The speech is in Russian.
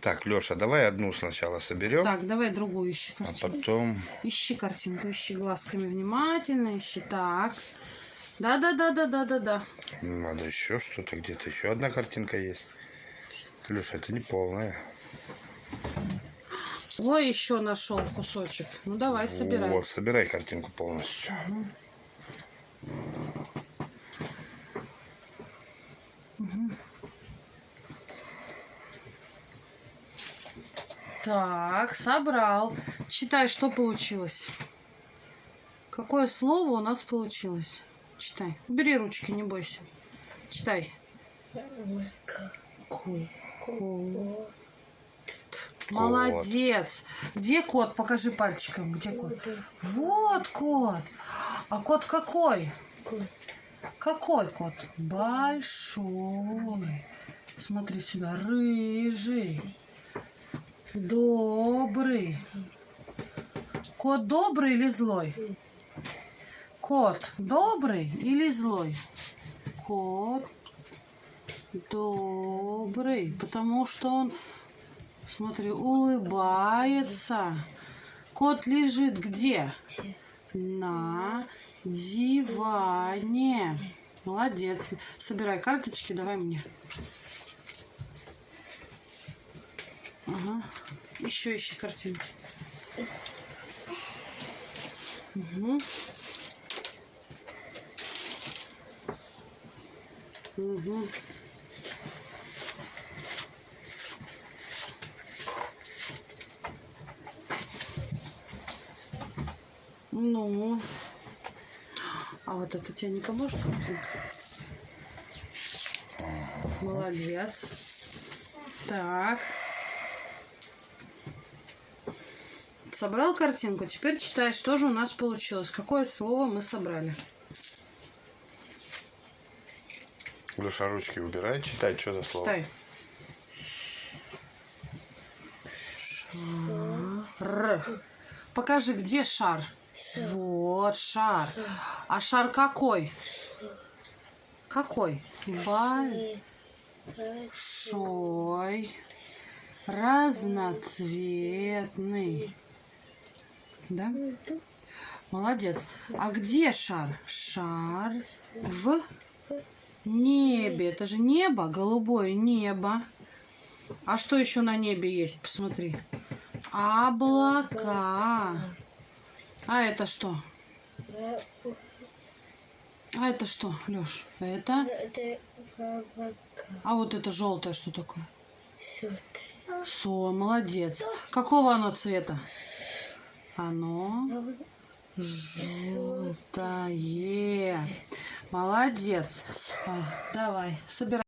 Так, Леша, давай одну сначала соберем, Так, давай другую ищи а картинку. потом... Ищи картинку, ищи глазками внимательно, ищи. Так. Да-да-да-да-да-да-да. Надо еще что-то, где-то еще одна картинка есть. Леша, это не полная. Ой, еще нашел кусочек. Ну давай, собирай. Вот, собирай картинку полностью. Так, собрал. Читай, что получилось. Какое слово у нас получилось? Читай. Убери ручки, не бойся. Читай. Ку. Молодец. Где кот? Покажи пальчиком. Где кот? Вот кот. А кот какой? Какой кот? Большой. Смотри сюда. Рыжий. Добрый. Кот добрый или злой? Кот добрый или злой? Кот добрый, потому что он, смотри, улыбается. Кот лежит где? На диване. Молодец. Собирай карточки, давай мне. Ага. Еще ищи картинки. Угу. Угу. Ну. А вот это тебе не поможет? Молодец. Так. Собрал картинку. Теперь читай, что же у нас получилось. Какое слово мы собрали. Леша, ручки убирай, читай, что за слово. Читай. Шар. Покажи, где шар. Вот шар. А шар какой? Какой? Большой. Разноцветный. Да? Молодец. А где шар? Шар в небе. Это же небо, голубое небо. А что еще на небе есть? Посмотри. Облака. А это что? А это что, Леш? Это? А вот это желтое что такое? Со, молодец. Какого оно цвета? Оно желтое. Молодец. Давай, собирай.